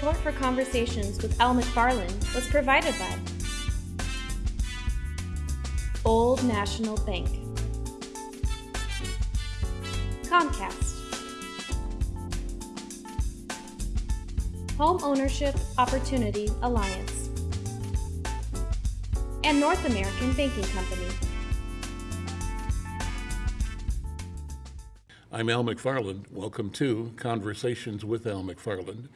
Support for conversations with Al McFarland was provided by Old National Bank, Comcast, Home Ownership Opportunity Alliance, and North American Banking Company. I'm Al McFarland. Welcome to Conversations with Al McFarland.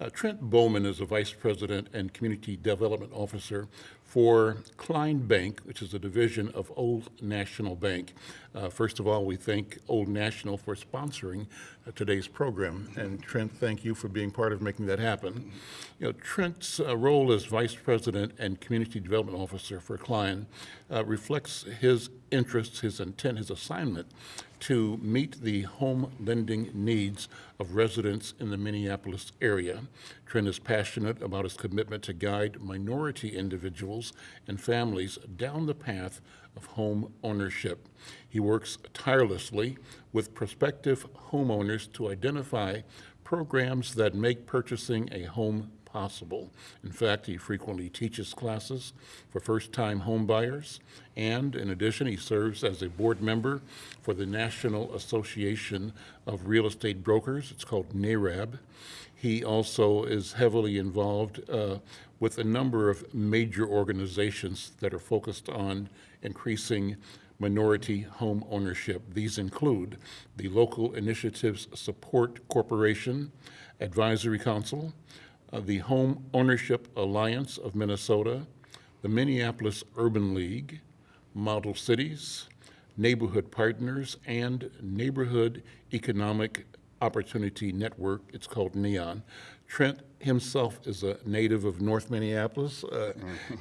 Uh, Trent Bowman is a Vice President and Community Development Officer for Klein Bank, which is a division of Old National Bank. Uh, first of all, we thank Old National for sponsoring uh, today's program. And Trent, thank you for being part of making that happen. You know, Trent's uh, role as Vice President and Community Development Officer for Klein uh, reflects his interests, his intent, his assignment to meet the home lending needs of residents in the Minneapolis area. Trent is passionate about his commitment to guide minority individuals and families down the path of home ownership. He works tirelessly with prospective homeowners to identify programs that make purchasing a home possible. In fact, he frequently teaches classes for first-time homebuyers, and in addition, he serves as a board member for the National Association of Real Estate Brokers. It's called NAREB. He also is heavily involved uh, with a number of major organizations that are focused on increasing minority home ownership. These include the Local Initiatives Support Corporation, Advisory Council, uh, the Home Ownership Alliance of Minnesota, the Minneapolis Urban League, Model Cities, Neighborhood Partners, and Neighborhood Economic Opportunity Network. It's called NEON. Trent himself is a native of North Minneapolis uh,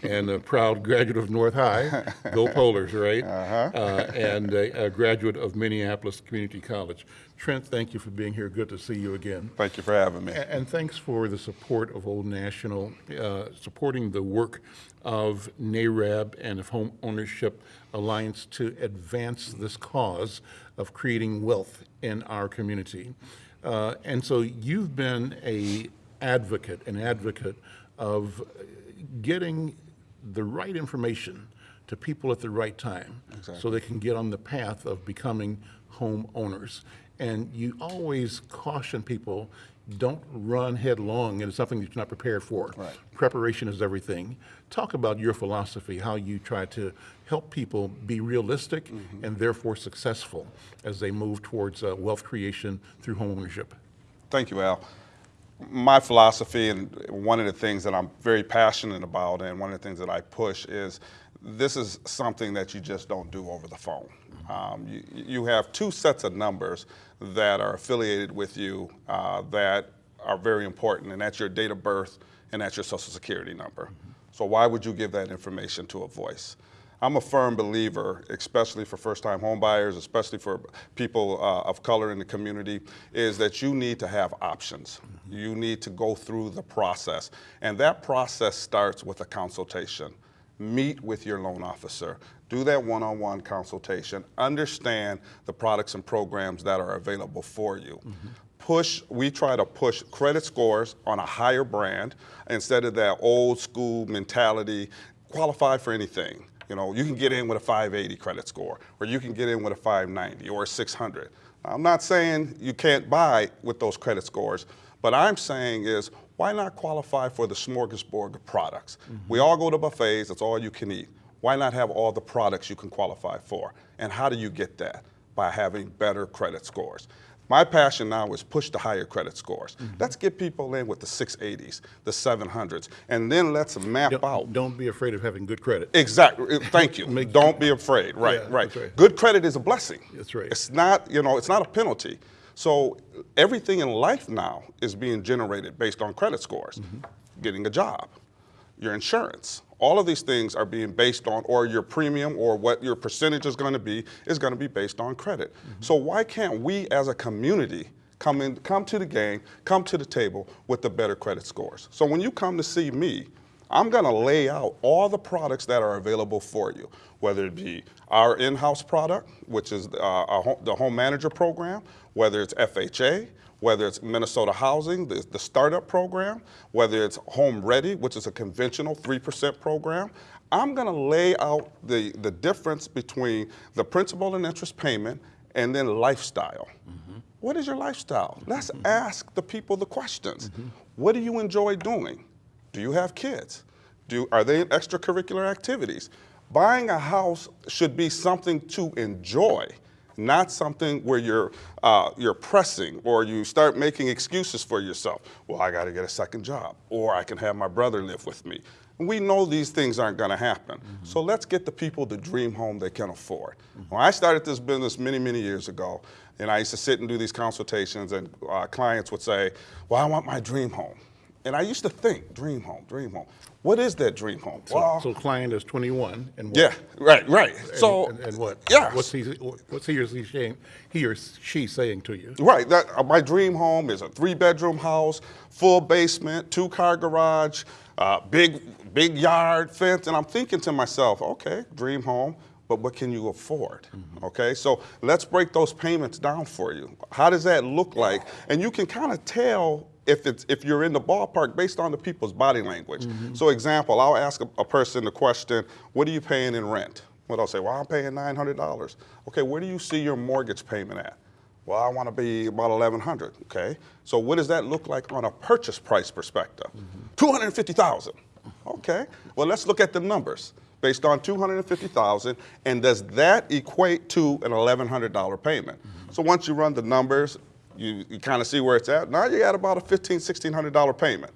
and a proud graduate of North High. Go Polars, right? Uh-huh. Uh, and a, a, graduate of Minneapolis Community College. Trent, thank you for being here. Good to see you again. Thank you for having me. And, and thanks for the support of Old National, uh, supporting the work of NAREB and of Home Ownership Alliance to advance this cause of creating wealth in our community. Uh, and so you've been a advocate, an advocate of getting the right information to people at the right time exactly. so they can get on the path of becoming homeowners. And you always caution people, don't run headlong into something that you're not prepared for. Right. Preparation is everything. Talk about your philosophy, how you try to help people be realistic mm -hmm. and therefore successful as they move towards uh, wealth creation through homeownership. Thank you, Al my philosophy and one of the things that I'm very passionate about and one of the things that I push is this is something that you just don't do over the phone. Um, you, you, have two sets of numbers that are affiliated with you uh, that are very important, and that's your date of birth and that's your social security number. So why would you give that information to a voice? I'm a firm believer, especially for first-time homebuyers, especially for people uh, of color in the community, is that you need to have options. Mm -hmm. You need to go through the process. And that process starts with a consultation. Meet with your loan officer. Do that one-on-one -on -one consultation. Understand the products and programs that are available for you. Mm -hmm push, we try to push credit scores on a higher brand instead of that old school mentality, qualify for anything. You know, you can get in with a 580 credit score, or you can get in with a 590 or a 600. I'm not saying you can't buy with those credit scores, but I'm saying is why not qualify for the smorgasbord of products? Mm -hmm. We all go to buffets, that's all you can eat. Why not have all the products you can qualify for? And how do you get that? By having better credit scores. My passion now is push the higher credit scores. Mm -hmm. Let's get people in with the 680s, the 700s, and then let's map don't, out. Don't be afraid of having good credit. Exactly. Thank you. don't be afraid. Right, yeah, right. right. Good credit is a blessing. That's right. It's not, you know, it's not a penalty. So everything in life now is being generated based on credit scores. Mm -hmm. Getting a job, your insurance, all of these things are being based on, or your premium or what your percentage is going to be, is going to be based on credit. Mm -hmm. So why can't we as a community come in, come to the game, come to the table with the better credit scores? So when you come to see me, I'm going to lay out all the products that are available for you, whether it be our in-house product, which is uh, home, the home manager program, whether it's FHA, whether it's Minnesota Housing, the, the startup program, whether it's Home Ready, which is a conventional 3% program. I'm going to lay out the, the difference between the principal and interest payment and then lifestyle. Mm-hmm. What is your lifestyle? Mm-hmm. Let's ask the people the questions. Mm-hmm. What do you enjoy doing? Do you have kids? Do, are they in extracurricular activities? Buying a house should be something to enjoy, not something where you're, uh, you're pressing or you start making excuses for yourself. Well, I got to get a second job, or I can have my brother live with me. We know these things aren't going to happen. So let's get the people the dream home they can afford. When I started this business many, many years ago, and I used to sit and do these consultations, and uh, clients would say, Well, I want my dream home. And I used to think, dream home, dream home. What is that dream home? So, well, so client is 21 and what? yeah, right, right. And, so, and, and what? Yes. What's he? What's he or she saying? He or she saying to you? Right. That uh, my dream home is a three-bedroom house, full basement, two-car garage, uh, big big yard, fence, and I'm thinking to myself, okay, dream home, but what can you afford? Okay, so let's break those payments down for you. How does that look like? And you can kind of tell if it's if you're in the ballpark based on the people's body language. Mm-hmm. So, example, I'll ask a, a person the question, "What are you paying in rent?" Well, I'll say, "Well, I'm paying nine hundred dollars." Okay, where do you see your mortgage payment at? Well, I want to be about 1100 okay? So what does that look like on a purchase price perspective? Mm-hmm. 250,000. Okay. Well, let's look at the numbers based on 250,000 and does that equate to an $1100 payment? Mm-hmm. So once you run the numbers, you, you kind of see where it's at. Now you got about a $15, $1600 payment.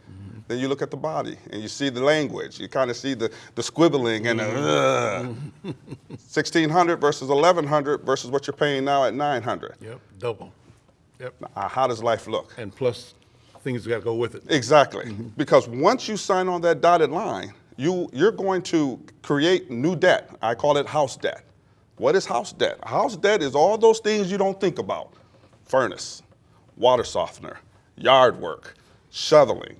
Then you look at the body and you see the language. You kind of see the, the squibbling and the "Ugh." 1600 versus 1100 versus what you're paying now at 900. Yep. Double. Yep. Uh, how does life look? And plus, things got to go with it. Exactly. Because once you sign on that dotted line, you, you're going to create new debt. I call it house debt. What is house debt? House debt is all those things you don't think about furnace, water softener, yard work, shoveling,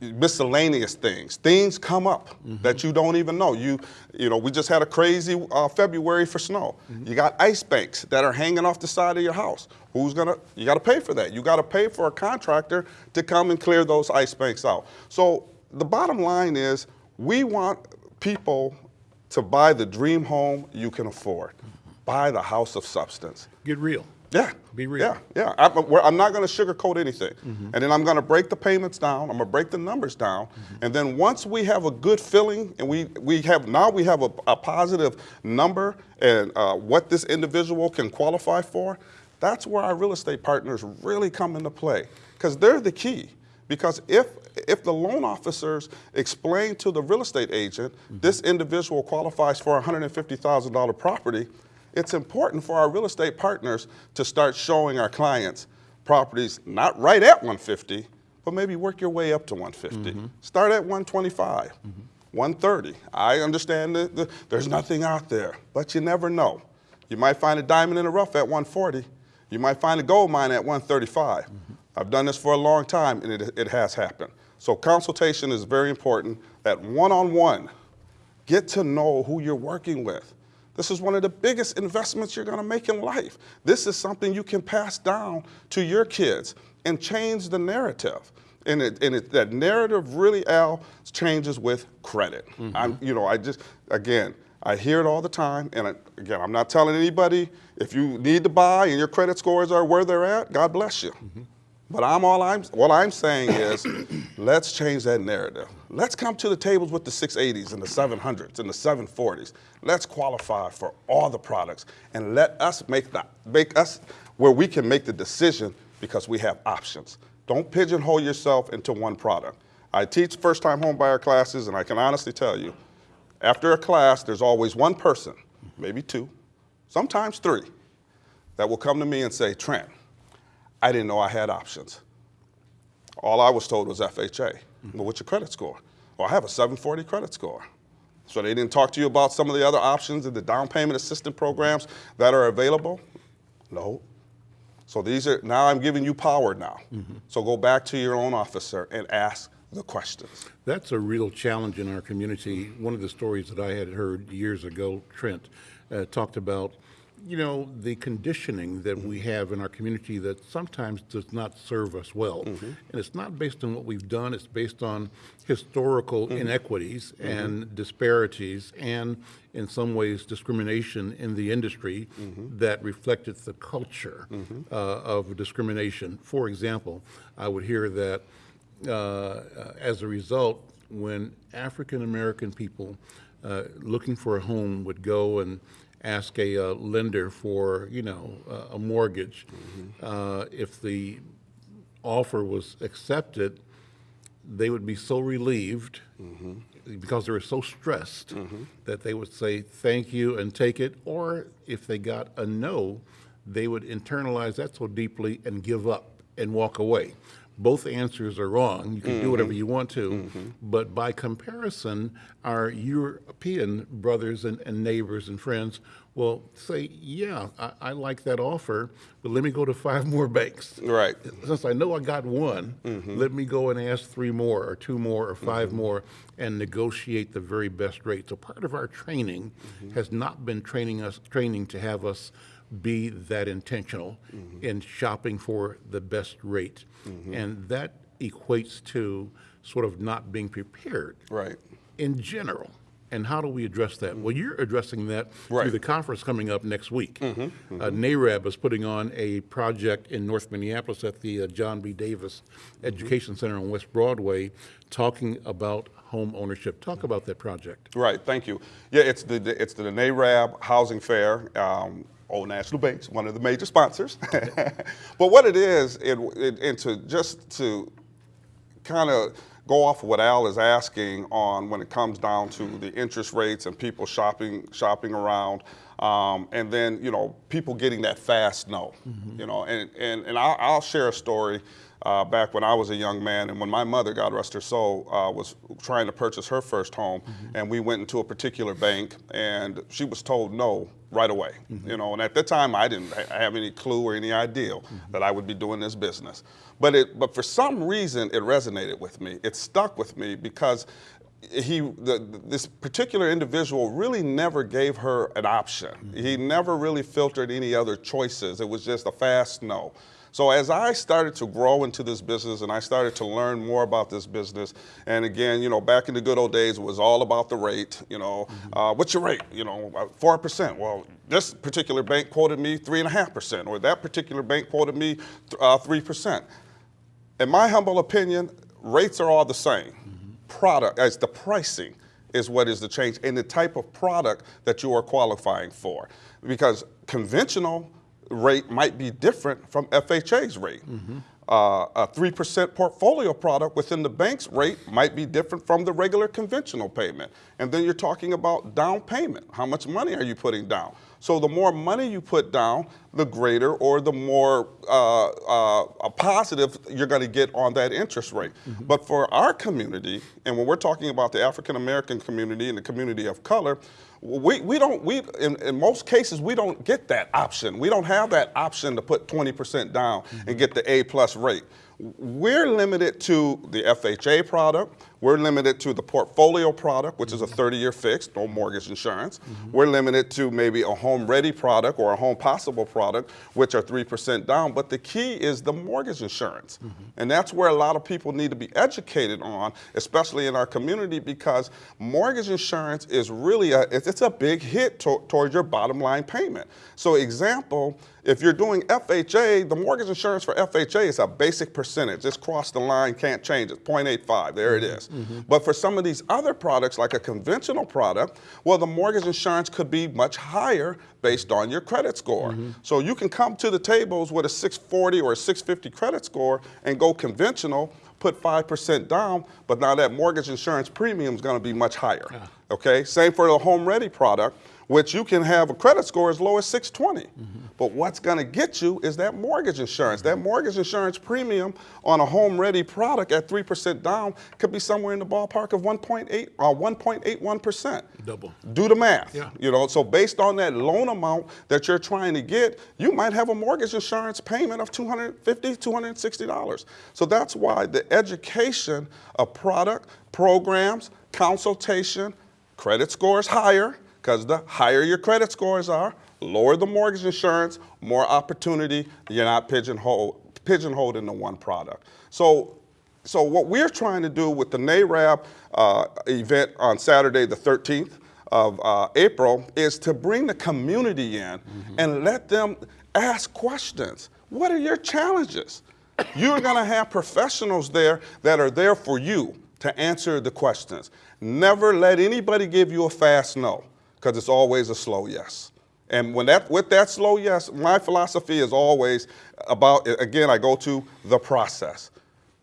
miscellaneous things. Things come up that you don't even know. You, you know, we just had a crazy uh, February for snow. You got ice banks that are hanging off the side of your house. Who's gonna? You got to pay for that. You got to pay for a contractor to come and clear those ice banks out. So the bottom line is, we want people to buy the dream home you can afford. Buy the house of substance. Get real. Yeah. Be real. Yeah, yeah. I'm, we're- I'm not going to sugarcoat anything. Mm-hmm. And then I'm going to break the payments down. I'm going to break the numbers down. Mm-hmm. And then once we have a good feeling and we, we have, now we have a, a positive number and uh, what this individual can qualify for, that's where our real estate partners really come into play. Because they're the key. Because if, if the loan officers explain to the real estate agent, mm-hmm. this individual qualifies for a $150,000 property, it's important for our real estate partners to start showing our clients properties not right at 150, but maybe work your way up to 150. Mm-hmm. Start at 125, mm-hmm. 130. I understand that the, there's nothing out there, but you never know. You might find a diamond in the rough at 140. You might find a gold mine at 135. Mm-hmm. I've done this for a long time, and it, it has happened. So consultation is very important. That one-on-one, get to know who you're working with. This is one of the biggest investments you're going to make in life. This is something you can pass down to your kids and change the narrative. And, it, and it, that narrative really, Al, changes with credit. Mm-hmm. I'm, you know, I just, again, I hear it all the time. And I, again, I'm not telling anybody if you need to buy and your credit scores are where they're at, God bless you. Mm-hmm. But I'm all I'm what I'm saying is let's change that narrative. Let's come to the tables with the 680s and the 700s and the 740s. Let's qualify for all the products and let us make the make us where we can make the decision because we have options. Don't pigeonhole yourself into one product. I teach first-time homebuyer classes and I can honestly tell you, after a class, there's always one person, maybe two, sometimes three, that will come to me and say, Trent, I didn't know I had options. All I was told was FHA. Well, what's your credit score? Well, I have a 740 credit score. So they didn't talk to you about some of the other options and the down payment assistance programs that are available? No. So these are, now I'm giving you power now. So go back to your own officer and ask the questions. That's a real challenge in our community. One of the stories that I had heard years ago, Trent, uh, talked about, you know, the conditioning that we have in our community that sometimes does not serve us well. And it's not based on what we've done, it's based on historical inequities and disparities and, in some ways, discrimination in the industry that reflected the culture uh, of discrimination. For example, I would hear that uh, as a result, when African American people uh, looking for a home would go and ask a uh, lender for, you know, a- a mortgage, uh, if the offer was accepted, they would be so relieved because they were so stressed that they would say thank you and take it. Or if they got a no, they would internalize that so deeply and give up and walk away. Both answers are wrong. You can do mm-hmm. whatever you want to. Mm-hmm. But by comparison, our European brothers and, and neighbors and friends will say, yeah, I, I like that offer, but let me go to five more banks Right. since I know I got one, mm-hmm. let me go and ask three more, or two more, or 5 more, and negotiate the very best rate. So part of our training has not been training us, training to have us be that intentional in shopping for the best rate. And that equates to sort of not being prepared Right. in general. And how do we address that? Well, you're addressing that through the conference coming up next week. Uh, NAREB is putting on a project in North Minneapolis at the uh, John B. Davis Education Center on West Broadway, talking about home ownership. Talk about that project. Right, thank you. Yeah, it's the, it's the NAREB Housing Fair, um, Old National Bank's one of the major sponsors. but what it is, it, it, and to just to kind of go off of what Al is asking on when it comes down to the interest rates and people shopping shopping around, um, and then you know people getting that fast no, you know, and and and I'll, I'll share a story. Uh, back when I was a young man, and when my mother, God rest her soul, uh, was trying to purchase her first home, and we went into a particular bank, and she was told no right away. You know, and at the time I didn't ha- have any clue or any idea that I would be doing this business. But it, but for some reason, it resonated with me. It stuck with me because he, the, this particular individual really never gave her an option. He never really filtered any other choices. It was just a fast no. So as I started to grow into this business and I started to learn more about this business, and again, you know, back in the good old days, it was all about the rate. You know, uh, what's your rate? You know, uh, four percent. Well, this particular bank quoted me three and a half percent, or that particular bank quoted me uh, three percent. In my humble opinion, rates are all the same. Product, as the pricing is what is the change, and the type of product that you are qualifying for, because conventional rate might be different from FHA's rate. Uh, a 3% portfolio product within the bank's rate might be different from the regular conventional payment. And then you're talking about down payment. How much money are you putting down? So the more money you put down, the greater or the more uh, uh, a positive you're going to get on that interest rate. But for our community, and when we're talking about the African American community and the community of color, we, we don't we in, in most cases we don't get that option. We don't have that option to put 20% down and mm-hmm. get the A plus rate. We're limited to the FHA product. We're limited to the portfolio product, which is a mm-hmm. 30-year fixed, no mortgage insurance. Mm-hmm. We're limited to maybe a home ready product or a home possible product, which are 3% down. But the key is the mortgage insurance. Mm-hmm. And that's where a lot of people need to be educated on, especially in our community, because mortgage insurance is really a, it's it's a big hit to, towards your bottom line payment. So example, if you're doing FHA, the mortgage insurance for FHA is a basic percentage. It's crossed the line, can't change it, 0.85, there it is. Mm-hmm. But for some of these other products, like a conventional product, well, the mortgage insurance could be much higher based on your credit score. Mm-hmm. So you can come to the tables with a 640 or a 650 credit score and go conventional, put 5% down, but now that mortgage insurance premium is going to be much higher. Okay, same for the home ready product which you can have a credit score as low as 620. Mm-hmm. But what's going to get you is that mortgage insurance. That mm-hmm. mortgage insurance premium on a home ready product at 3% down could be somewhere in the ballpark of 1.8 or 1.81%. Double. Do the math. Yeah. You know, so based on that loan amount that you're trying to get, you might have a mortgage insurance payment of $250, $260. So that's why the education of product, programs, consultation, credit scores higher, because the higher your credit scores are, lower the mortgage insurance, more opportunity, you're not pigeonholed, pigeonholed into one product. So so what we're trying to do with the NAREB uh, event on Saturday, the 13th of uh, April, is to bring the community in and let them ask questions. What are your challenges? You're going to have professionals there that are there for you to answer the questions. Never let anybody give you a fast no, because it's always a slow yes. And when that, with that slow yes, my philosophy is always about, again, I go to the process.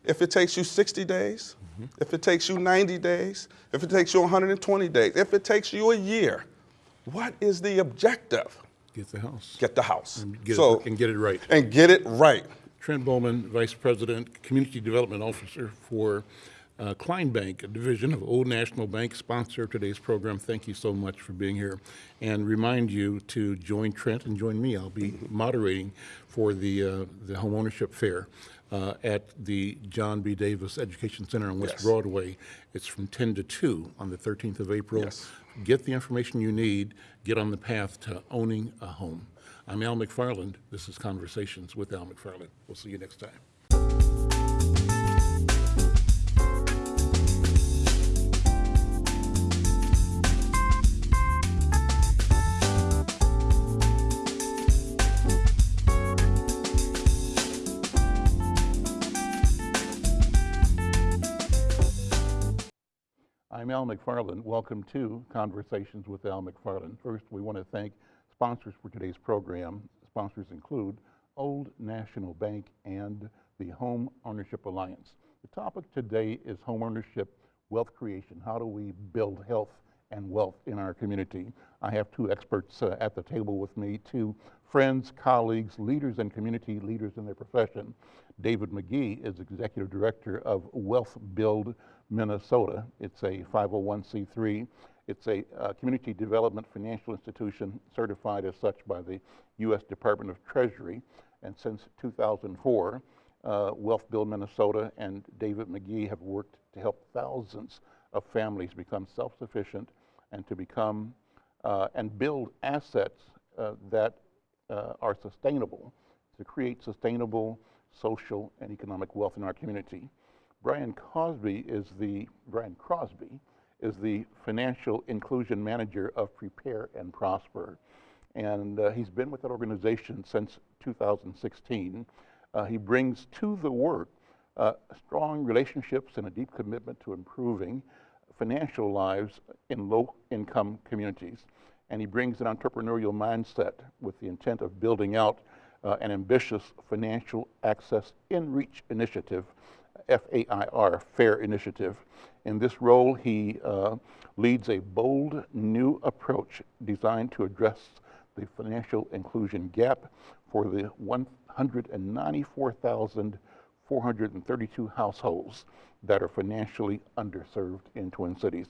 If it takes you 60 days, mm-hmm. if it takes you 90 days, if it takes you 120 days, if it takes you a year, what is the objective? Get the house. Get the house. Get so, it, and get it right. and get it right. Trent Bowman, Vice President, Community Development Officer for uh, Klein Bank, a division of Old National Bank, sponsor of today's program. Thank you so much for being here. And remind you to join Trent and join me. I'll be moderating for the, uh, the homeownership fair uh, at the John B. Davis Education Center on West Yes. Broadway. It's from 10 to 2 on the 13th of April. Yes. Get the information you need, get on the path to owning a home. I'm Al McFarland. This is Conversations with Al McFarland. We'll see you next time. I'm Al McFarland. Welcome to Conversations with Al McFarland. First, we want to thank sponsors for today's program. Sponsors include Old National Bank and the Home Ownership Alliance. The topic today is home ownership, wealth creation. How do we build health and wealth in our community? I have two experts uh, at the table with me, two friends, colleagues, leaders and community leaders in their profession. David McGee is Executive Director of Wealth Build Minnesota. It's a 501c3. It's a uh, community development financial institution certified as such by the U.S. Department of Treasury. And since 2004, uh, Wealth Build Minnesota and David McGee have worked to help thousands of families become self-sufficient and to become uh, and build assets uh, that uh, are sustainable, to create sustainable social and economic wealth in our community. Brian Cosby is the Brian Crosby is the financial inclusion manager of Prepare and Prosper, and uh, he's been with that organization since 2016. Uh, he brings to the work uh, strong relationships and a deep commitment to improving financial lives in low-income communities, and he brings an entrepreneurial mindset with the intent of building out uh, an ambitious financial access in reach initiative FAIR, FAIR initiative. In this role, he uh, leads a bold new approach designed to address the financial inclusion gap for the 194,432 households that are financially underserved in Twin Cities.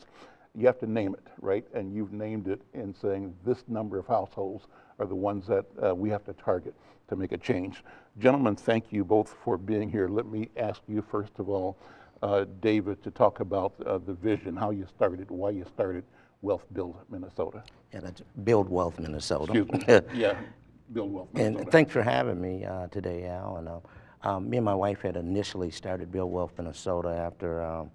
You have to name it, right? And you've named it in saying this number of households are the ones that uh, we have to target to make a change. Gentlemen, thank you both for being here. Let me ask you, first of all, uh, David, to talk about uh, the vision, how you started, why you started Wealth Build Minnesota. Yeah, that's Build Wealth Minnesota. Excuse me. yeah, Build Wealth and thanks for having me uh, today, Al. And uh, um, me and my wife had initially started Build Wealth Minnesota after um,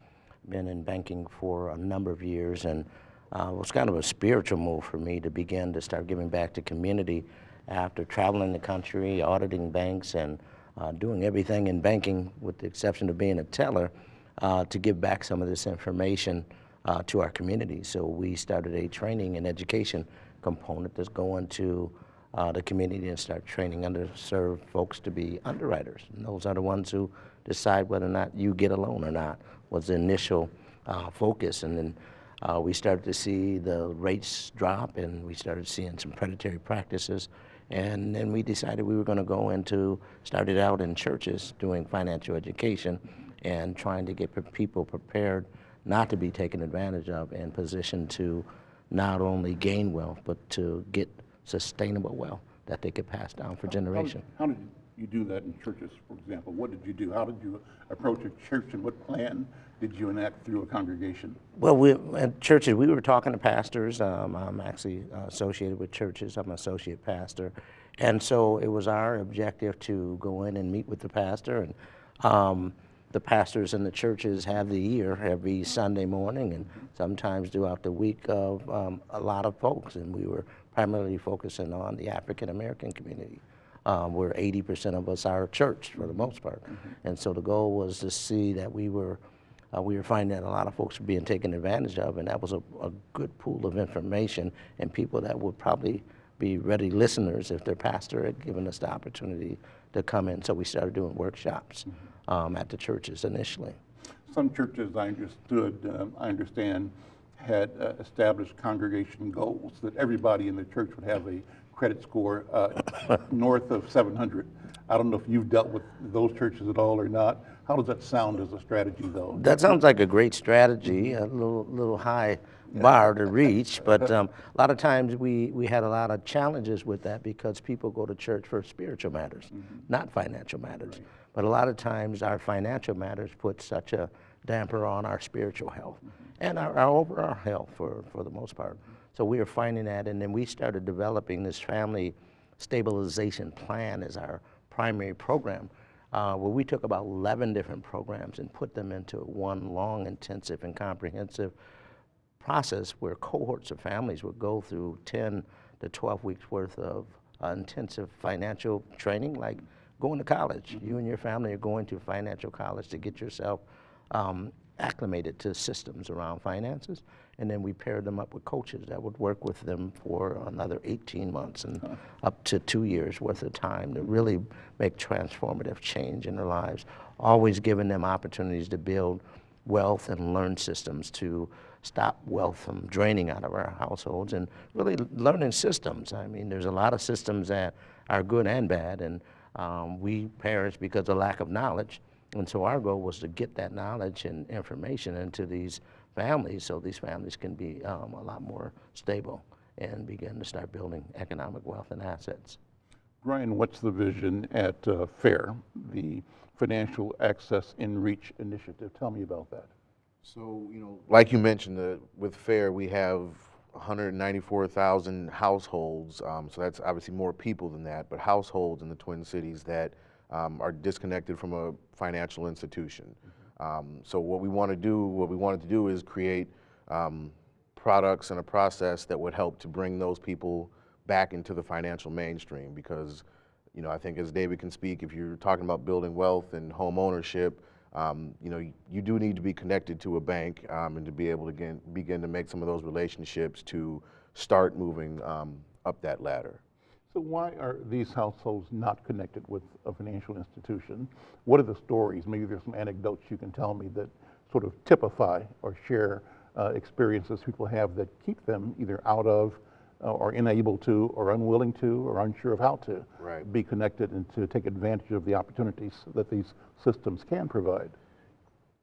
been in banking for a number of years, and uh, it was kind of a spiritual move for me to begin to start giving back to community after traveling the country, auditing banks, and uh, doing everything in banking, with the exception of being a teller, uh, to give back some of this information uh, to our community. So we started a training and education component that's going to uh, the community and start training underserved folks to be underwriters. And those are the ones who decide whether or not you get a loan or not, was the initial uh, focus. And then uh, we started to see the rates drop and we started seeing some predatory practices. And then we decided we were going to go into, started out in churches doing financial education and trying to get pe- people prepared not to be taken advantage of and positioned to not only gain wealth, but to get sustainable well that they could pass down for How generation. How did you do that in churches, for example? What did you do? How did you approach a church and what plan did you enact through a congregation? Well, we, at churches, we were talking to pastors. Um, I'm actually associated with churches. I'm an associate pastor. And so it was our objective to go in and meet with the pastor. And um, the pastors in the churches have the year every Sunday morning and sometimes throughout the week of um, a lot of folks. And we were primarily focusing on the African American community um, where 80% of us are church for the most part. And so the goal was to see that we were, uh, we were finding that a lot of folks were being taken advantage of, and that was a, a good pool of information and people that would probably be ready listeners if their pastor had given us the opportunity to come in. So we started doing workshops um, at the churches initially. Some churches, I understood, um, I understand, had uh, established congregation goals that everybody in the church would have a credit score uh, north of 700. I don't know if you've dealt with those churches at all or not. How does that sound as a strategy, though? That sounds like a great strategy, a little, little high bar to reach, but um, a lot of times we, we had a lot of challenges with that because people go to church for spiritual matters, not financial matters. But a lot of times our financial matters put such a damper on our spiritual health and our, our overall health for, for the most part. So we were finding that, and then we started developing this family stabilization plan as our primary program uh, where we took about 11 different programs and put them into one long, intensive, and comprehensive process where cohorts of families would go through 10 to 12 weeks worth of uh, intensive financial training, like going to college. You and your family are going to financial college to get yourself um, acclimated to systems around finances. And then we paired them up with coaches that would work with them for another 18 months and up to two years worth of time to really make transformative change in their lives, always giving them opportunities to build wealth and learn systems to stop wealth from draining out of our households and really learning systems. I mean, there's a lot of systems that are good and bad, and um, we parents, because of lack of knowledge, and so our goal was to get that knowledge and information into these families so these families can be um, a lot more stable and begin to start building economic wealth and assets. Brian, what's the vision at uh, FAIR, the Financial Access in Reach Initiative? Tell me about that. So, you know, like you mentioned, the, with FAIR, we have 194,000 households. Um, so that's obviously more people than that, but households in the Twin Cities that um, are disconnected from a financial institution. Um, so what we want to do, what we wanted to do is create um, products and a process that would help to bring those people back into the financial mainstream because, you know, I think as David can speak, if you're talking about building wealth and home ownership, um, you know, you, do need to be connected to a bank um, and to be able to begin, begin to make some of those relationships to start moving um, up that ladder. So why are these households not connected with a financial institution? What are the stories? Maybe there's some anecdotes you can tell me that sort of typify or share uh, experiences people have that keep them either out of or unable to or unwilling to or unsure of how to Right. be connected and to take advantage of the opportunities that these systems can provide.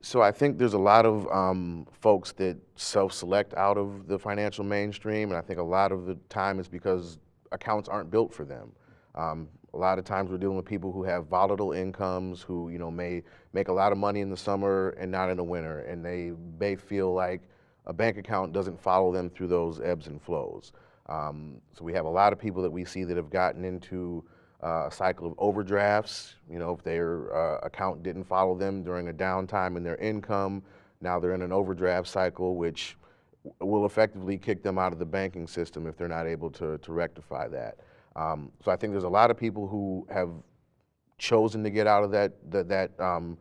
So I think there's a lot of um, folks that self-select out of the financial mainstream, and I think a lot of the time is because accounts aren't built for them. Um, a lot of times we're dealing with people who have volatile incomes, who you know may make a lot of money in the summer and not in the winter, and they may feel like a bank account doesn't follow them through those ebbs and flows. Um, so we have a lot of people that we see that have gotten into uh, a cycle of overdrafts. You know, if their uh, account didn't follow them during a downtime in their income, now they're in an overdraft cycle, which will effectively kick them out of the banking system if they're not able to, to rectify that. Um, so I think there's a lot of people who have chosen to get out of that that, that um,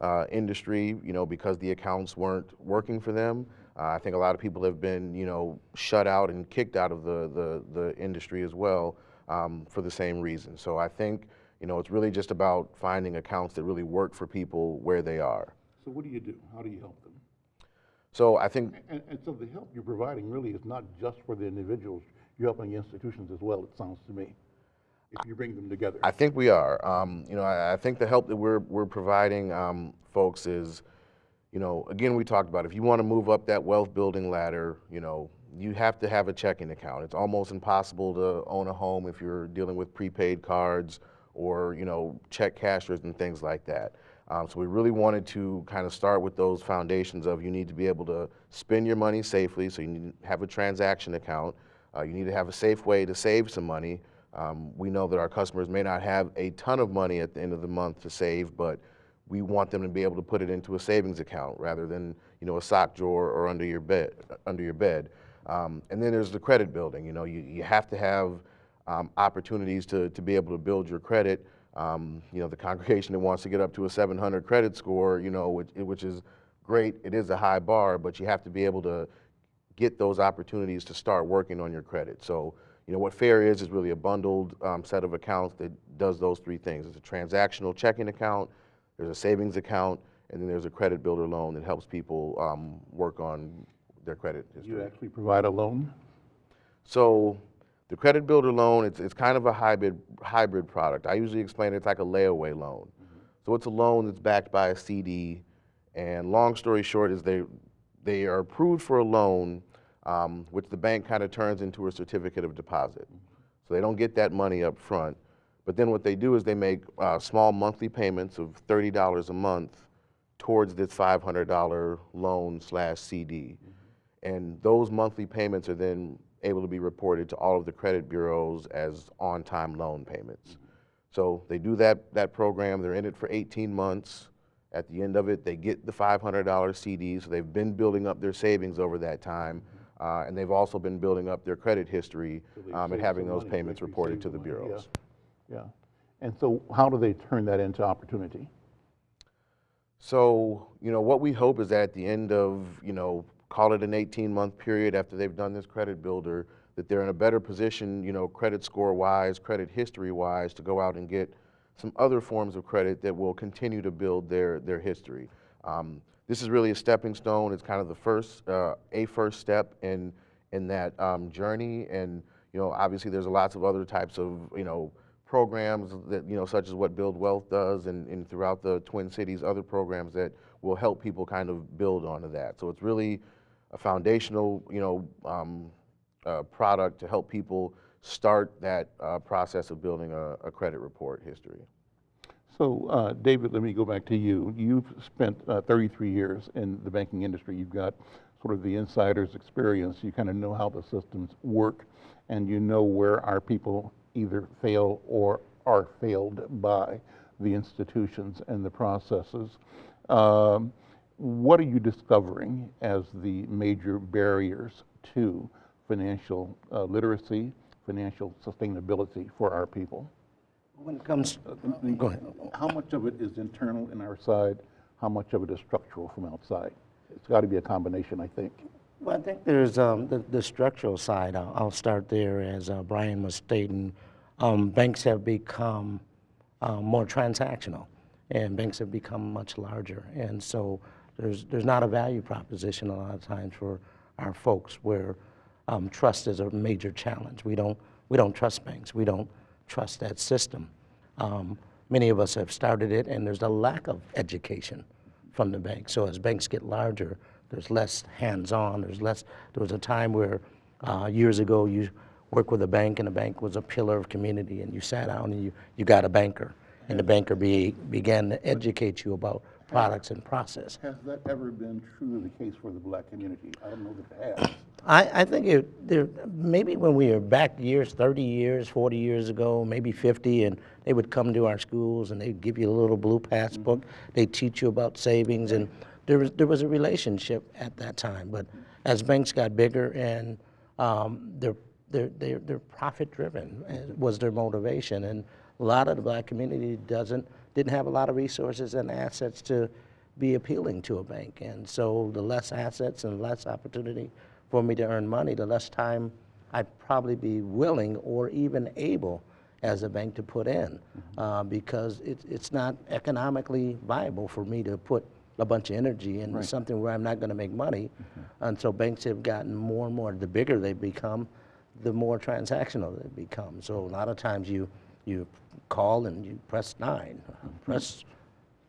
uh, industry, you know, because the accounts weren't working for them. Uh, I think a lot of people have been, you know, shut out and kicked out of the the, the industry as well um, for the same reason. So I think, you know, it's really just about finding accounts that really work for people where they are. So what do you do? How do you help them? So I think And, and so the help you're providing really is not just for the individuals, you're helping institutions as well, it sounds to me, if you bring them together. I think we are. Um, you know, I, I think the help that we're we're providing um, folks is, you know, again we talked about if you want to move up that wealth building ladder, you know, you have to have a checking account. It's almost impossible to own a home if you're dealing with prepaid cards or you know check cashers and things like that. Um, so we really wanted to kind of start with those foundations of you need to be able to spend your money safely, so you need to have a transaction account. Uh, you need to have a safe way to save some money. Um, we know that our customers may not have a ton of money at the end of the month to save, but we want them to be able to put it into a savings account rather than you know a sock drawer or under your bed. Under your bed. Um, and then there's the credit building. You know, you, you have to have um, opportunities to, to be able to build your credit. Um, you know, the congregation that wants to get up to a 700 credit score, you know, which, which is great. It is a high bar, but you have to be able to get those opportunities to start working on your credit. So, you know, what FAIR is, is really a bundled um, set of accounts that does those three things. It's a transactional checking account, there's a savings account, and then there's a credit builder loan that helps people um, work on their credit history. You actually provide a loan? So the credit builder loan, it's, it's kind of a hybrid, hybrid product. I usually explain it's like a layaway loan. So it's a loan that's backed by a CD, and long story short is they, they are approved for a loan, um, which the bank kind of turns into a certificate of deposit. So they don't get that money up front. But then what they do is they make uh, small monthly payments of $30 a month towards this $500 loan slash CD. And those monthly payments are then able to be reported to all of the credit bureaus as on-time loan payments. So they do that, that program, they're in it for 18 months. At the end of it, they get the $500 CD, so they've been building up their savings over that time. Uh, and they've also been building up their credit history um, and having those money. Payments reported to the money, yeah. Yeah. And so how do they turn that into opportunity? So, you know, what we hope is that at the end of, you know, call it an 18 month period after they've done this credit builder, that they're in a better position, you know, credit score wise, credit history wise, to go out and get some other forms of credit that will continue to build their, their history. Um, this is really a stepping stone. It's kind of the first, uh, a first step in, in that um, journey. And, you know, obviously there's lots of other types of, you know, programs that, you know, such as what Build Wealth does and, and throughout the Twin Cities, other programs that will help people kind of build onto that. So it's really a foundational, you know, um, uh, product to help people start that uh, process of building a, a credit report history. So, uh, David, let me go back to you. You've spent uh, 33 years in the banking industry. You've got sort of the insider's experience. You kind of know how the systems work, and you know where our people either fail or are failed by the institutions and the processes. Um, what are you discovering as the major barriers to financial uh, literacy, financial sustainability for our people? When it comes, go ahead. How much of it is internal in our side? How much of it is structural from outside? It's got to be a combination, I think. Well, I think there's um, the, the structural side. I'll, I'll start there, as uh, Brian was stating. Um, banks have become uh, more transactional, and banks have become much larger, and so there's there's not a value proposition a lot of times for our folks where um, trust is a major challenge. We don't we don't trust banks. We don't trust that system. Um, many of us have started it, and there's a lack of education from the bank. So as banks get larger, there's less hands-on. There's less. There was a time where uh, years ago you worked with a bank, and the bank was a pillar of community, and you sat down and you you got a banker, and the banker be, began to educate you about products and process. Has that ever been truly the case for the black community? I don't know that it has. I, I think it, there, maybe when we were back years, 30 years, 40 years ago, maybe 50, and they would come to our schools and they'd give you a little blue passbook. They'd teach you about savings, and there was, there was a relationship at that time. But as banks got bigger and um, they're, they're, they're, they're profit driven uh, was their motivation. And a lot of the black community doesn't, didn't have a lot of resources and assets to be appealing to a bank. And so the less assets and less opportunity for me to earn money, the less time I'd probably be willing or even able as a bank to put in uh, because it, it's not economically viable for me to put a bunch of energy into something where I'm not going to make money. Mm-hmm. And so banks have gotten more and more, the bigger they become, the more transactional they become. So a lot of times you, you call and you press nine, mm-hmm. press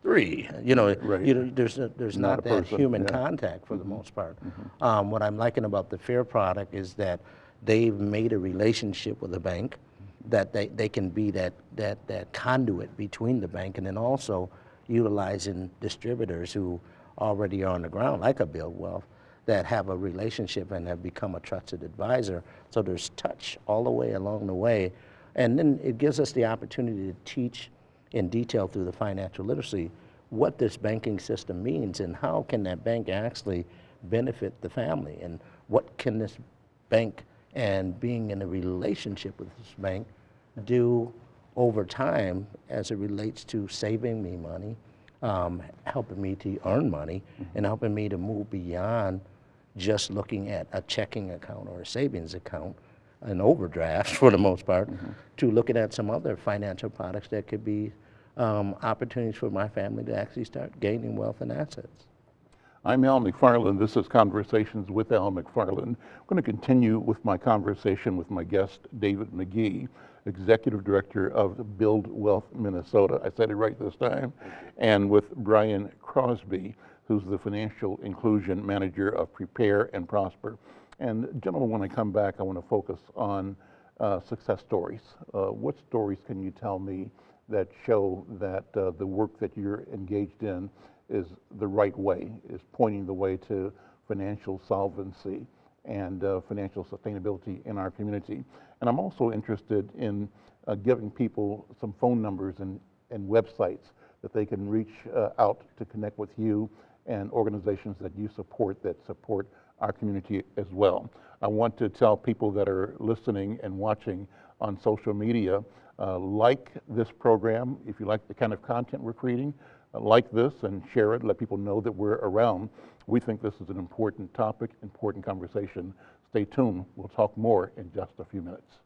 three, you know, Right. you know, there's, a- there's Not not a that person, human yeah. contact for the mm-hmm. most part. Um, what I'm liking about the Fair product is that they've made a relationship with the bank, that they, they can be that, that, that conduit between the bank and then also utilizing distributors who already are on the ground, like a Build Wealth, that have a relationship and have become a trusted advisor. So there's touch all the way along the way. And then it gives us the opportunity to teach in detail through the financial literacy what this banking system means and how can that bank actually benefit the family and what can this bank and being in a relationship with this bank do over time as it relates to saving me money, um, helping me to earn money, and helping me to move beyond just looking at a checking account or a savings account, an overdraft for the most part, to looking at some other financial products that could be um, opportunities for my family to actually start gaining wealth and assets. I'm Al McFarland. This is Conversations with Al McFarland. I'm going to continue with my conversation with my guest, David McGee, Executive Director of Build Wealth Minnesota. I said it right this time. And with Brian Crosby, who's the Financial Inclusion Manager of Prepare and Prosper. And gentlemen, when I come back, I want to focus on uh, success stories. Uh, what stories can you tell me that show that uh, the work that you're engaged in is the right way, is pointing the way to financial solvency and uh, financial sustainability in our community. And I'm also interested in uh, giving people some phone numbers and, and websites that they can reach uh, out to connect with you and organizations that you support that support our community as well. I want to tell people that are listening and watching on social media, uh, like this program, if you like the kind of content we're creating, like this and share it, let people know that we're around. We think this is an important topic, important conversation. Stay tuned. We'll talk more in just a few minutes.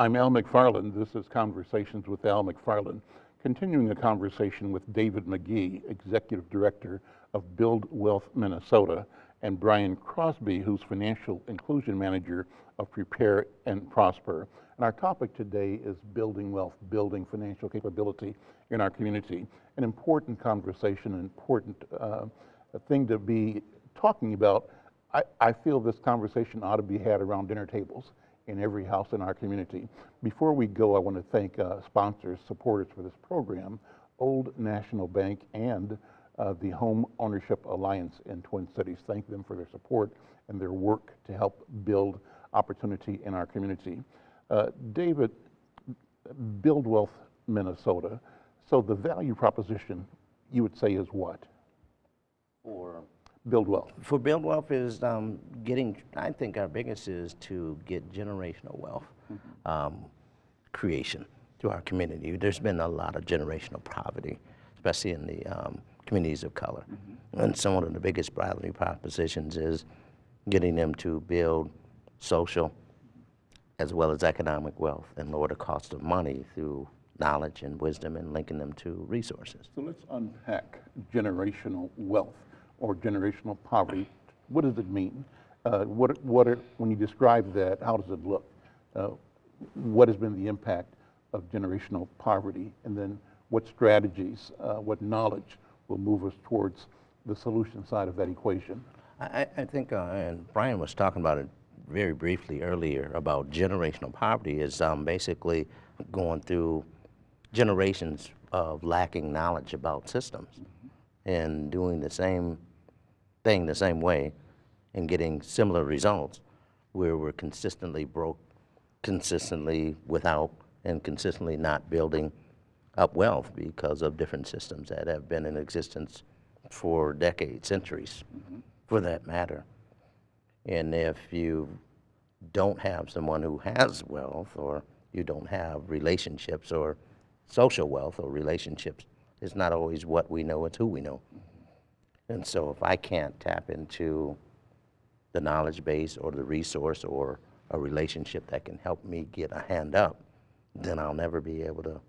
I'm Al McFarland. This is Conversations with Al McFarland, continuing a conversation with David McGee, Executive Director of Build Wealth Minnesota, and Brian Crosby, who's Financial Inclusion Manager of Prepare and Prosper. And our topic today is building wealth, building financial capability in our community. An important conversation, an important uh, thing to be talking about. I, I feel this conversation ought to be had around dinner tables in every house in our community. Before we go, I want to thank uh, sponsors, supporters for this program, Old National Bank and uh, the Home Ownership Alliance in Twin Cities. Thank them for their support and their work to help build opportunity in our community. Uh, David, Build Wealth Minnesota. So the value proposition, you would say, is what? Or Build wealth. for build wealth is um, getting i think our biggest is to get generational wealth um, creation to our community. There's been a lot of generational poverty especially in the um, communities of color. And some of the biggest value propositions is getting them to build social as well as economic wealth and lower the cost of money through knowledge and wisdom and linking them to resources. So let's unpack generational wealth or generational poverty. What does it mean? Uh, what, what are, when you describe that, how does it look? Uh, what has been the impact of generational poverty? And then what strategies, uh, what knowledge will move us towards the solution side of that equation? I, I- think, uh, and Brian was talking about it very briefly earlier about generational poverty is um, basically going through generations of lacking knowledge about systems and doing the same thing the same way and getting similar results where we're consistently broke, consistently without, and consistently not building up wealth because of different systems that have been in existence for decades, centuries, mm-hmm. for that matter. And if you don't have someone who has wealth or you don't have relationships or social wealth or relationships. It's not always what we know, it's who we know. And so if I can't tap into the knowledge base or the resource or a relationship that can help me get a hand up, then I'll never be able to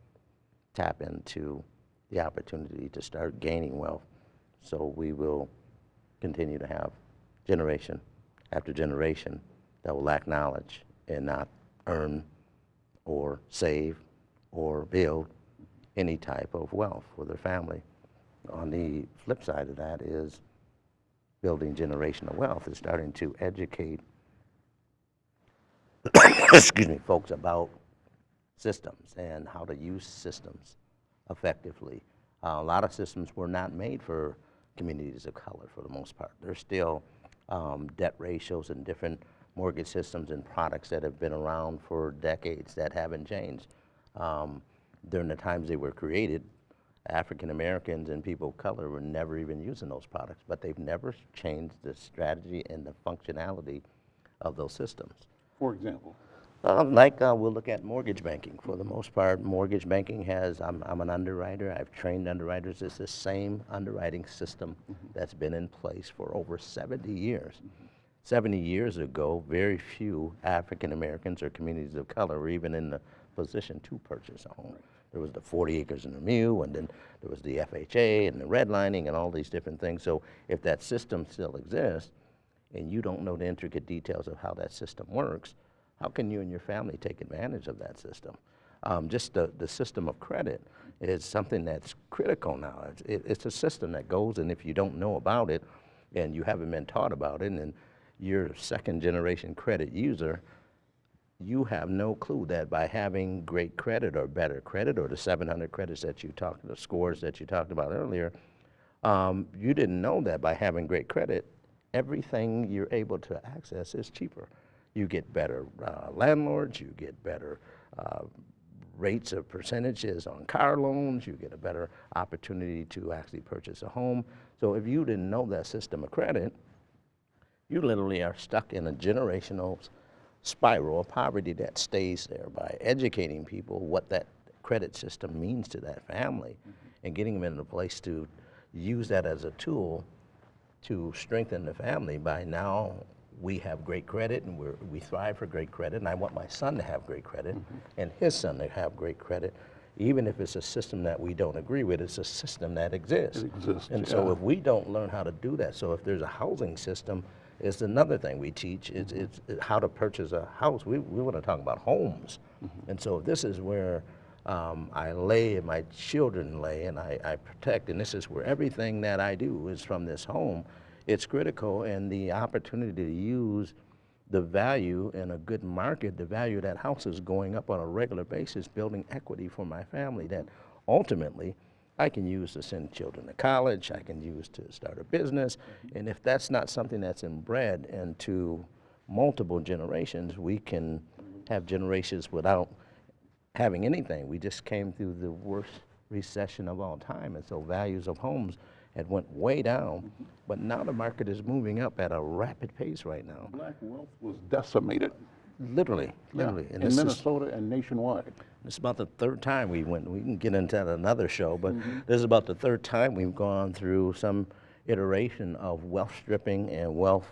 tap into the opportunity to start gaining wealth. So we will continue to have generation after generation that will lack knowledge and not earn or save or build any type of wealth for their family. On the flip side of that is building generational wealth is starting to educate excuse me, folks about systems and how to use systems effectively. Uh, a lot of systems were not made for communities of color for the most part. There's still um, debt ratios and different mortgage systems and products that have been around for decades that haven't changed. Um, during the times they were created, African Americans and people of color were never even using those products, but they've never changed the strategy and the functionality of those systems. For example? Uh, like uh, we'll look at mortgage banking. For the most part, mortgage banking has, I'm, I'm an underwriter, I've trained underwriters. It's the same underwriting system that's been in place for over 70 years. 70 years ago, very few African Americans or communities of color were even in the position to purchase a home. There was the 40 acres and a mule, and then there was the FHA and the redlining and all these different things. So if that system still exists, and you don't know the intricate details of how that system works, how can you and your family take advantage of that system? Um, just the, the system of credit is something that's critical now. It's, it, it's a system that goes, and if you don't know about it, and you haven't been taught about it, and you're a second generation credit user, you have no clue that by having great credit or better credit or the 700 credits that you talked, the scores that you talked about earlier, um, you didn't know that by having great credit, everything you're able to access is cheaper. You get better uh, landlords, you get better uh, rates of percentages on car loans, you get a better opportunity to actually purchase a home. So if you didn't know that system of credit, you literally are stuck in a generational spiral of poverty that stays there by educating people what that credit system means to that family mm-hmm. and getting them in a place to use that as a tool to strengthen the family. By now we have great credit and we're, we thrive for great credit and I want my son to have great credit mm-hmm. and his son to have great credit even if it's a system that we don't agree with, it's a system that exists. It exists, And so if we don't learn how to do that, so if there's a housing system, it's another thing we teach, it's, Mm-hmm. it's how to purchase a house. We, we want to talk about homes. Mm-hmm. And so this is where um, I lay and my children lay and I, I protect, and this is where everything that I do is from this home. It's critical and the opportunity to use the value in a good market, the value of that house is going up on a regular basis, building equity for my family that ultimately I can use to send children to college, I can use to start a business. Mm-hmm. And if that's not something that's inbred into multiple generations, we can have generations without having anything. We just came through the worst recession of all time, and so values of homes had went way down. Mm-hmm. But now the market is moving up at a rapid pace right now. Black wealth was decimated. Literally, literally. In this is- Minnesota and nationwide. This is about the third time we went. We can get into that another show, but this is about the third time we've gone through some iteration of wealth stripping and wealth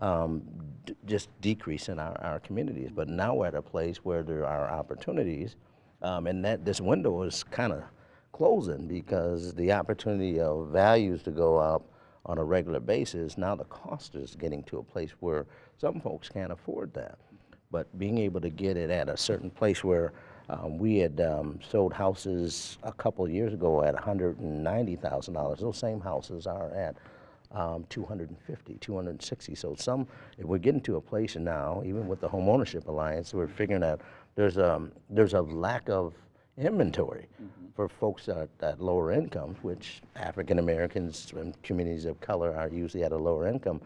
um, d- just decrease in our, our communities. But now we're at a place where there are opportunities, um, and that this window is kind of closing because the opportunity of values to go up on a regular basis, now the cost is getting to a place where some folks can't afford that but being able to get it at a certain place where um, we had um, sold houses a couple of years ago at $190,000. Those same houses are at um, 250, 260. So some, if we're getting to a place now, even with the Home Ownership Alliance, we're figuring out there's a, there's a lack of inventory for folks at, at lower incomes, which African Americans and communities of color are usually at a lower income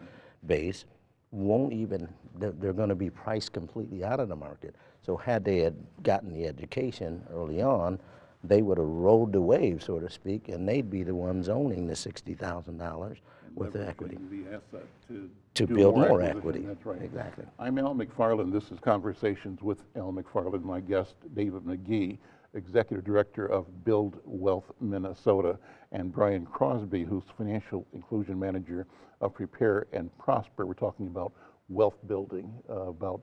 base won't even, they're, they're going to be priced completely out of the market. So had they had gotten the education early on, they would have rode the wave, so to speak, and they'd be the ones owning the $60,000 with the equity. the asset to. To build more acquisition, equity. That's right. Exactly. I'm Al McFarland. This is Conversations with Al McFarland. My guest, David McGee, Executive Director of Build Wealth Minnesota, and Brian Crosby, who's Financial Inclusion Manager of Prepare and Prosper. We're talking about wealth building, uh, about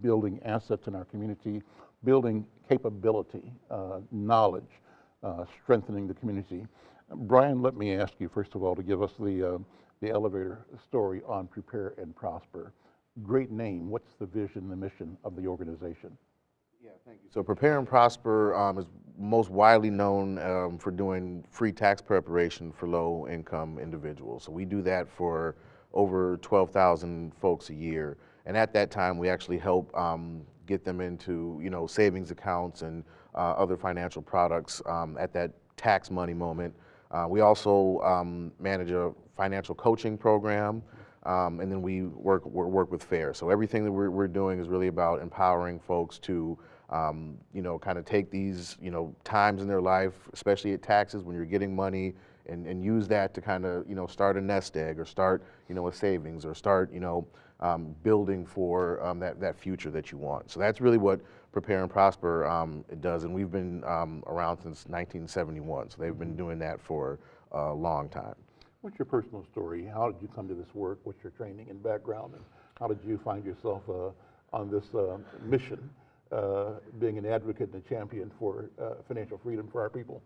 building assets in our community, building capability, uh, knowledge, uh, strengthening the community. Brian, let me ask you, first of all, to give us the, uh, the elevator story on Prepare and Prosper. Great name. What's the vision, the mission of the organization? So Prepare and Prosper um, is most widely known um, for doing free tax preparation for low-income individuals. So we do that for over 12,000 folks a year. And at that time, we actually help um, get them into, you know, savings accounts and uh, other financial products um, at that tax money moment. Uh, we also um, manage a financial coaching program, um, and then we work, work work with FAIR. So everything that we're, we're doing is really about empowering folks to, um, you know, kind of take these, you know, times in their life, especially at taxes when you're getting money, and, and use that to kind of, you know, start a nest egg or start, you know, a savings or start, you know, um, building for um, that, that future that you want. So that's really what Prepare and Prosper um, it does, and we've been um, around since 1971. So they've been doing that for a long time. What's your personal story? How did you come to this work? What's your training and background? And how did you find yourself uh, on this uh, mission, uh, being an advocate and a champion for uh, financial freedom for our people?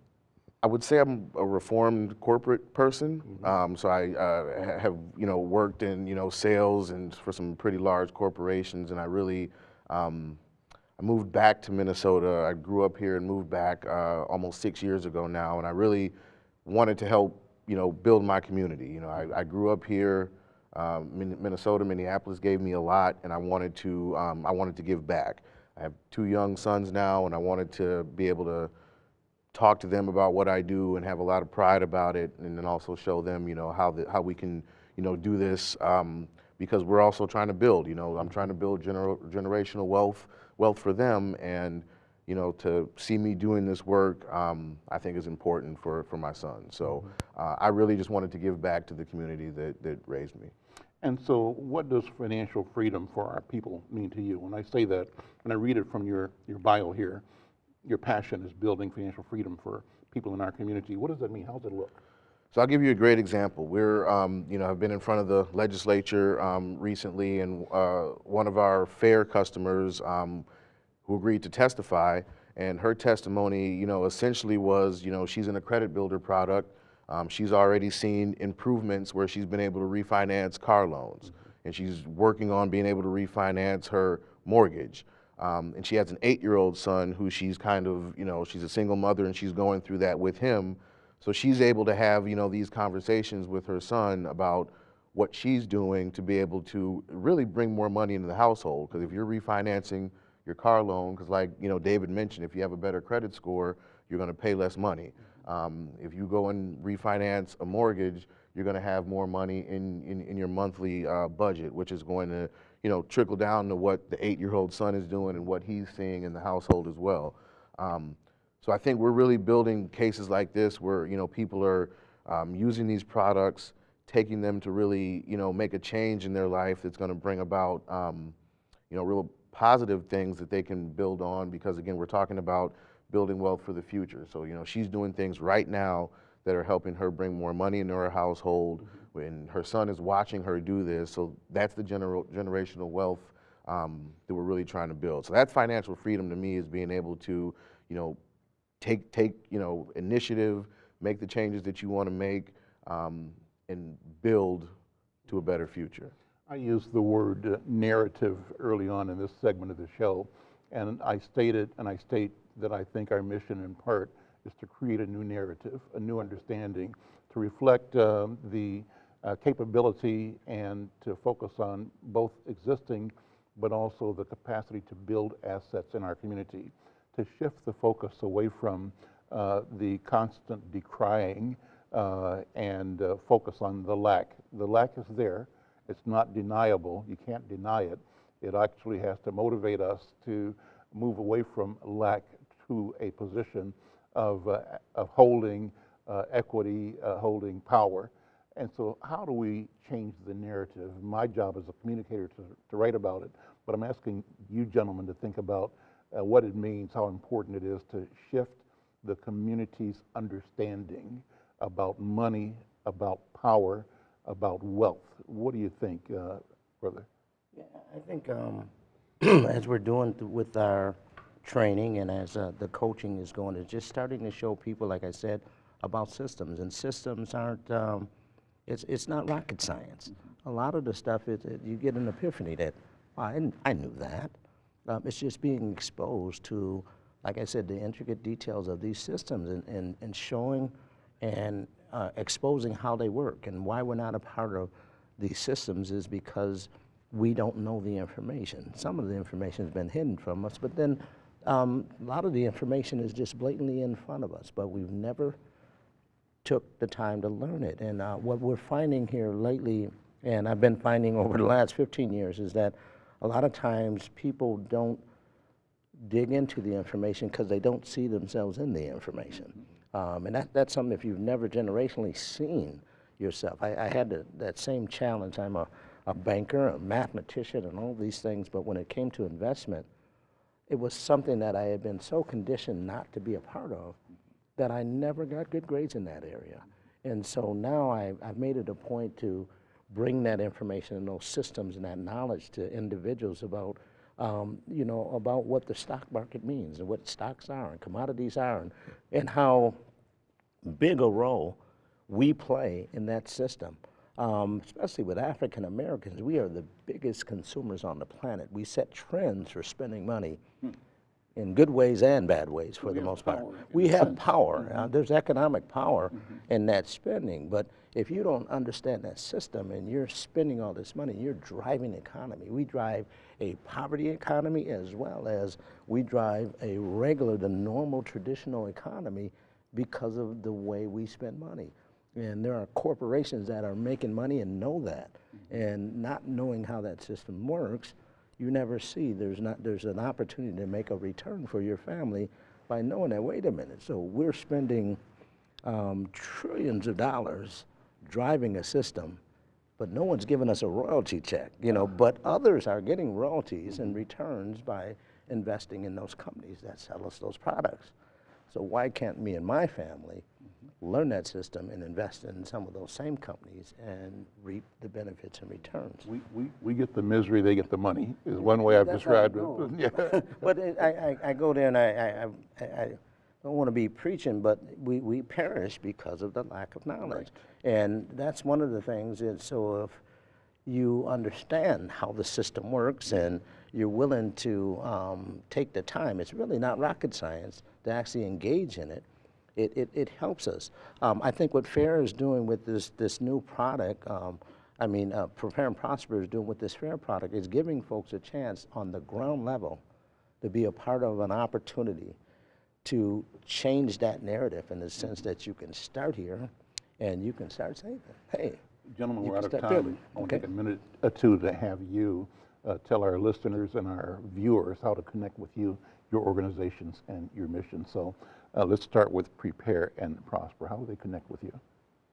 I would say I'm a reformed corporate person. Um, so I uh, have, you know, worked in, you know, sales and for some pretty large corporations, and I really, um, I moved back to Minnesota. I grew up here and moved back uh, almost six years ago now, and I really wanted to help, you know, build my community. You know, I, I grew up here. Um, Minnesota, Minneapolis gave me a lot, and I wanted to, um, I wanted to give back. I have two young sons now, and I wanted to be able to talk to them about what I do and have a lot of pride about it, and then also show them, you know, how the, how we can, you know, do this um, because we're also trying to build. You know, I'm trying to build gener- generational wealth wealth for them, and you know, to see me doing this work, um, I think is important for for my son. So uh, I really just wanted to give back to the community that that raised me. And so, what does financial freedom for our people mean to you? When I say that, when I read it from your, your bio here, your passion is building financial freedom for people in our community. What does that mean? How does it look? So I'll give you a great example. We're, um, you know, I've been in front of the legislature um, recently, and uh, one of our fair customers um, who agreed to testify, and her testimony, you know, essentially was, you know, she's in a credit builder product. Um, she's already seen improvements where she's been able to refinance car loans, and she's working on being able to refinance her mortgage. Um, and she has an eight-year-old son who she's kind of, you know, she's a single mother, and she's going through that with him. So she's able to have, you know, these conversations with her son about what she's doing to be able to really bring more money into the household. Because if you're refinancing your car loan, because like, you know, David mentioned, if you have a better credit score, you're going to pay less money. Um, if you go and refinance a mortgage, you're going to have more money in, in, in your monthly uh, budget, which is going to, you know, trickle down to what the eight-year-old son is doing and what he's seeing in the household as well. Um, so I think we're really building cases like this where you know people are um, using these products, taking them to really you know make a change in their life that's going to bring about um, you know real positive things that they can build on. Because again, we're talking about building wealth for the future. So you know she's doing things right now that are helping her bring more money into her household. When her son is watching her do this, so that's the gener- generational wealth um, that we're really trying to build. So that's financial freedom to me is being able to you know take take you know initiative, make the changes that you want to make, um, and build to a better future. I used the word uh, narrative early on in this segment of the show, and I stated, and I state that I think our mission in part is to create a new narrative, a new understanding, to reflect um, the uh, capability and to focus on both existing but also the capacity to build assets in our community, to shift the focus away from uh, the constant decrying uh, and uh, focus on the lack. The lack is there. It's not deniable. You can't deny it. It actually has to motivate us to move away from lack to a position of, uh, of holding uh, equity, uh, holding power. And so how do we change the narrative? My job as a communicator to, to write about it, but I'm asking you gentlemen to think about uh, what it means, how important it is to shift the community's understanding about money, about power, about wealth. What do you think, uh, brother? Yeah, I think um, as we're doing th- with our training and as uh, the coaching is going, it's just starting to show people, like I said, about systems. And systems aren't, um, it's, it's not rocket science. A lot of the stuff, is it, you get an epiphany that, "Oh, I, I knew that. Um, it's just being exposed to, like I said, the intricate details of these systems and, and, and showing and uh, exposing how they work and why we're not a part of these systems is because we don't know the information. Some of the information has been hidden from us, but then um, a lot of the information is just blatantly in front of us, but we've never took the time to learn it. And uh, what we're finding here lately, and I've been finding over the last 15 years, is that a lot of times people don't dig into the information because they don't see themselves in the information. Um, and that, that's something if you've never generationally seen yourself. I, I had the, that same challenge. I'm a, a banker, a mathematician, and all these things, but when it came to investment, it was something that I had been so conditioned not to be a part of that I never got good grades in that area. And so now I, I've made it a point to bring that information and those systems and that knowledge to individuals about, um, you know, about what the stock market means and what stocks are and commodities are and, and how big a role we play in that system. Um, especially with African Americans, we are the biggest consumers on the planet. We set trends for spending money in good ways and bad ways for the most part. We have power. Uh, there's economic power in that spending, but if you don't understand that system and you're spending all this money, you're driving the economy. We drive a poverty economy as well as we drive a regular, the normal traditional economy because of the way we spend money. And there are corporations that are making money and know that. And not knowing how that system works, you never see there's not there's an opportunity to make a return for your family by knowing that wait a minute so we're spending um, trillions of dollars driving a system but no one's giving us a royalty check you know but others are getting royalties and mm-hmm. returns by investing in those companies that sell us those products. So why can't me and my family mm-hmm. learn that system and invest in some of those same companies and reap the benefits and returns? We, we, we get the misery, they get the money, is one way I've That's described it. Yeah. But it- I, I, I go there and I, I, I, I don't want to be preaching, but we, we perish because of the lack of knowledge. And that's one of the things, is so if you understand how the system works and you're willing to um, take the time, it's really not rocket science to actually engage in it. It, it, it helps us. Um, I think what FAIR is doing with this, this new product, um, I mean, uh, Prepare and Prosper is doing with this FAIR product, is giving folks a chance on the ground level to be a part of an opportunity to change that narrative in the sense that you can start here and you can start saving. Hey, Gentlemen, we're out of time. building. I want to Okay. take a minute or two to have you uh, tell our listeners and our viewers how to connect with you, your organizations, and your mission. So uh, let's start with Prepare and Prosper. How do they connect with you?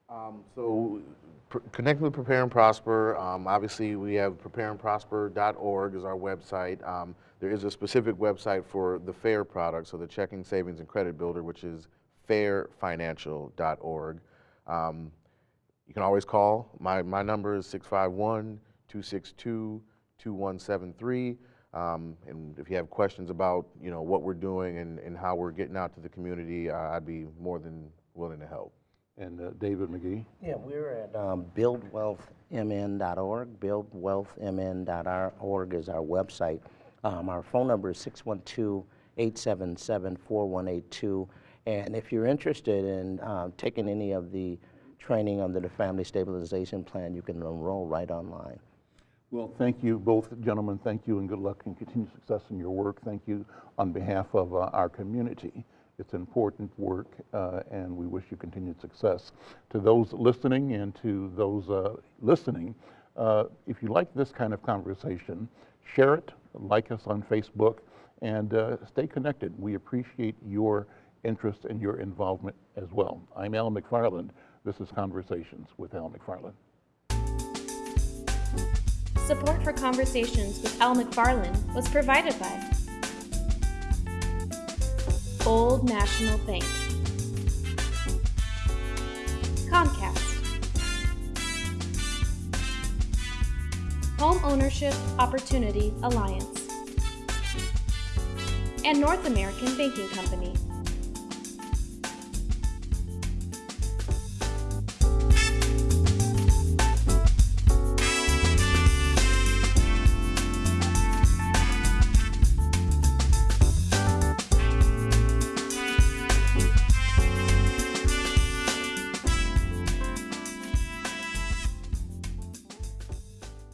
Um, so pr- connect with Prepare and Prosper. Um, obviously, we have prepareandprosper.org is our website. Um, there is a specific website for the FAIR product, so the checking, savings, and credit builder, which is fairfinancial.org. Um, you can always call. My, my number is 651 262 2173. Um, and if you have questions about you know what we're doing and, and how we're getting out to the community, uh, I'd be more than willing to help. And uh, David McGee? Yeah, we're at um, buildwealthmn.org. Buildwealthmn.org is our website. Um, our phone number is 612-877-4182. And if you're interested in um, taking any of the training under the Family Stabilization Plan, you can enroll right online. Well, thank you, both gentlemen. Thank you, and good luck and continued success in your work. Thank you on behalf of uh, our community. It's important work, uh, and we wish you continued success. To those listening and to those uh, listening, uh, if you like this kind of conversation, share it, like us on Facebook, and uh, stay connected. We appreciate your interest and your involvement as well. I'm Al McFarland, This is Conversations with Al McFarland. Support for Conversations with Al McFarland was provided by Old National Bank, Home Ownership Opportunity Alliance, and North American Banking Company.